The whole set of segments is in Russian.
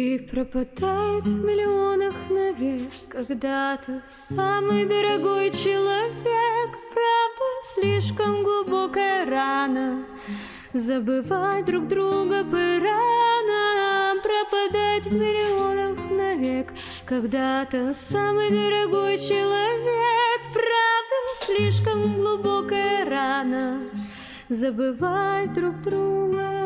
И пропадает в миллионах навек Когда-то самый дорогой человек Правда, слишком глубокая рана. Забывать друг друга пора Пропадать в миллионах навек. Когда-то самый дорогой человек Правда, слишком глубокая рана. Забывать друг друга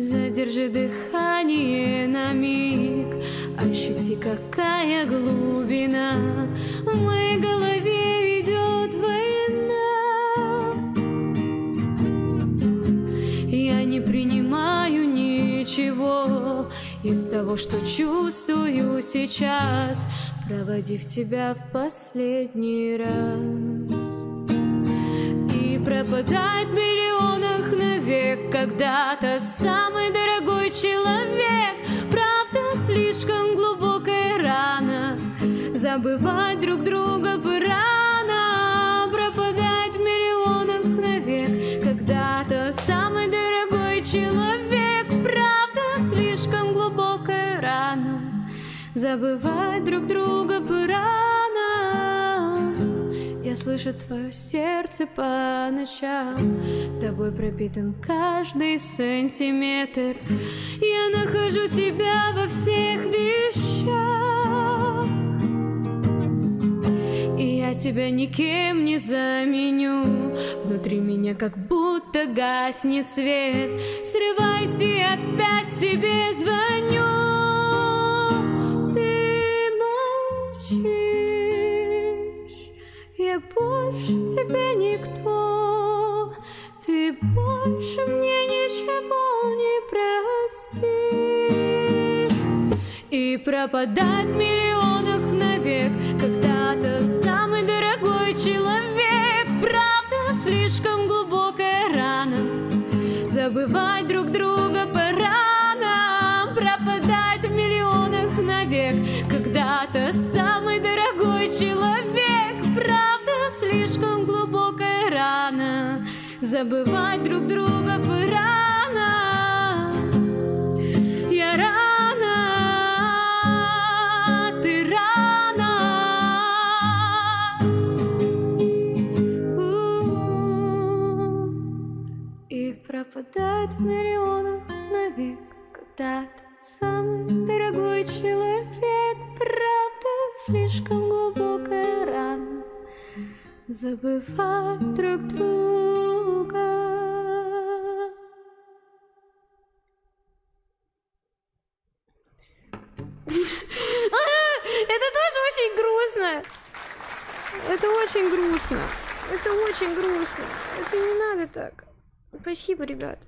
Задержи дыхание на миг. Ощути, какая глубина В моей голове идет война. Я не принимаю ничего Из того, что чувствую сейчас Проводив тебя в последний раз. И пропадать миллионах навек Когда-то самый дорогой человек. Правда, слишком глубокая рана. Забывать друг друга бы рано Пропадать в миллионах навек. Когда-то самый дорогой человек Правда, слишком глубокая рана. Забывать друг друга бы рано Я слышу твое сердце по ночам. Тобой пропитан каждый сантиметр. Я нахожу тебя во всех вещах. И я тебя никем не заменю. Внутри меня как будто гаснет свет. Срываюсь и опять тебе звоню больше тебе никто. Ты больше мне ничего не простишь. И пропадать в миллионах навек Когда-то самый дорогой человек. Правда, слишком глубокая рана. Забывать друг друга пора. Нам Пропадать в миллионах навек Когда-то самый дорогой человек слишком глубокая рана. Забывать друг друга бы рано. Я рано, ты рано. И пропадать в миллионах навек Когда-то самый дорогой человек. Правда, слишком глубокая рана Забывать друг друга Это тоже очень грустно. Это очень грустно. Это очень грустно. Это не надо так. Спасибо, ребят.